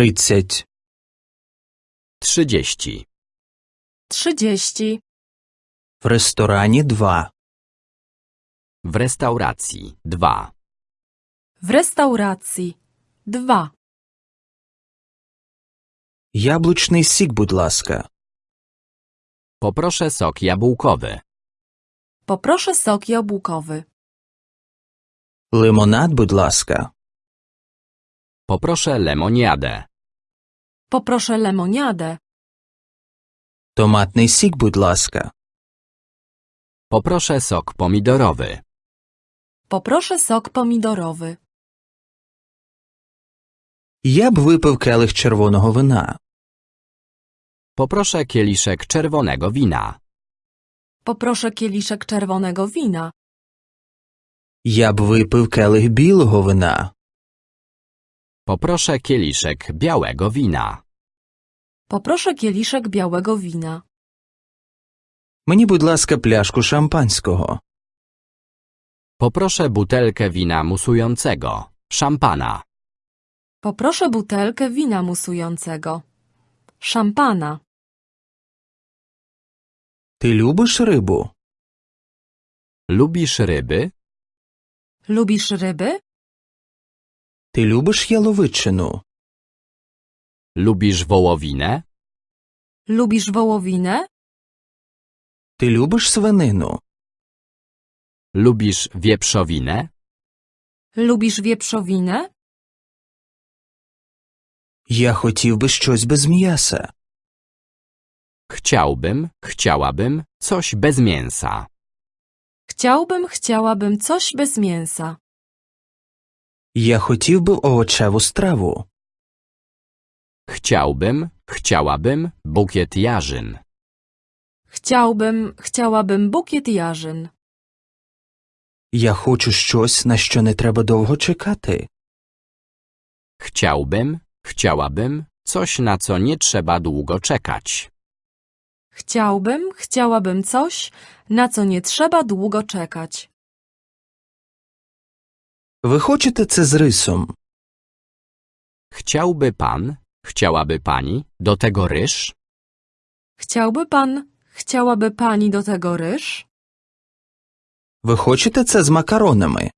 Тридцять. Trzydzieści. trzydzieści, В ресторані два. W restauracji. Dwa. w restauracji dwa, Яблучний сік, будь ласка. Poproszę sok jabłkowy. poproszę sok jabłkowy, Лимонад, будь ласка. Poproszę lemoniadę. poproszę lemoniadę, Томатний сік, будь ласка. Poproszę sok pomidorowy. poproszę sok pomidorowy, Я б випив келих червоного вина. Poproszę kieliszek czerwonego wina. poproszę kieliszek czerwonego wina, Я б випив келих білого вина. Poproszę kieliszek białego wina. poproszę kieliszek białego wina, Мені, будь ласка, пляшку шампанського. Poproszę butelkę wina musującego. Szampana. poproszę butelkę wina musującego, szampana, Ти любиш рибу? Lubisz ryby? lubisz ryby? Ти любиш яловичину? Lubisz wołowinę? Lubisz wołowinę? Ти любиш свинину? Lubisz wieprzowinę? Lubisz wieprzowinę? Я хотів би щось без м'яса. Chciałbym, chciałabym coś bez mięsa. Chciałbym, chciałabym coś bez mięsa. Я хотів би овочеву страву. Chciałbym, chciałabym bukiet jarzyn. Chciałbym, chciałabym bukiet jarzyn. Я хочу щось, на що не треба довго чекати. Chciałbym, chciałabym coś na co nie trzeba długo czekać. Chciałbym, chciałabym coś, na co nie trzeba długo czekać. Ви хочете це з рисом? Chciałby pan, chciałaby pani do tego ryż? Chciałby pan, chciałaby pani do tego ryż? Ви хочете це з макаронами?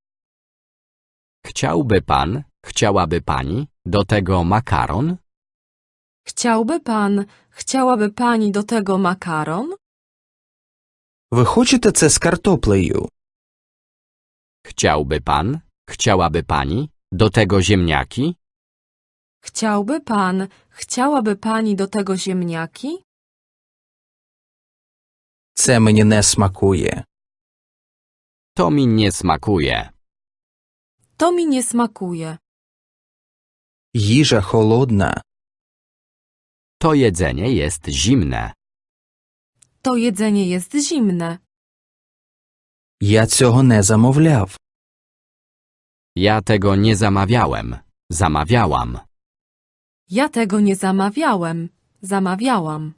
Chciałby pan, chciałaby pani do tego makaron? Chciałby pan, chciałaby pani do tego makaron? Ви хочете це з картоплею? Chciałby pan, chciałaby pani do tego ziemniaki? Chciałby pan, chciałaby pani do tego ziemniaki? Це мені не смакує. To mi nie smakuje. To mi nie smakuje. Їжа холодна. To jedzenie jest zimne. To jedzenie jest zimne. Я цього не замовляв. Ja tego nie zamawiałem. Zamawiałam. Ja tego nie zamawiałem. Zamawiałam.